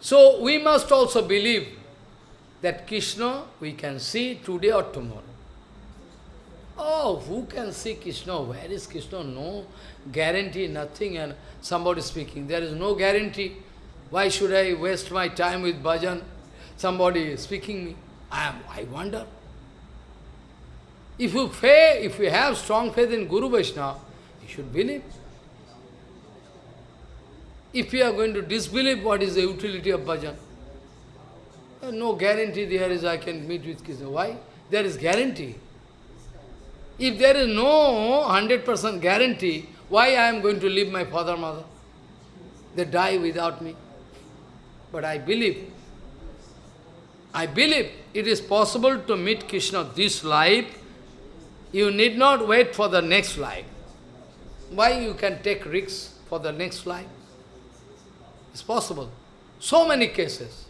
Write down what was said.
So we must also believe that Krishna we can see today or tomorrow. Oh, who can see Krishna? Where is Krishna? No guarantee, nothing. And somebody speaking, there is no guarantee. Why should I waste my time with bhajan? Somebody speaking me. I am. I wonder. If you faith, if you have strong faith in Guru Vaishnava, you should believe. If you are going to disbelieve, what is the utility of bhajan? Uh, no guarantee there is I can meet with Krishna. Why? There is guarantee. If there is no 100% guarantee, why I am going to leave my father, mother? They die without me. But I believe, I believe it is possible to meet Krishna this life. You need not wait for the next life. Why you can take risks for the next life? It's possible. So many cases.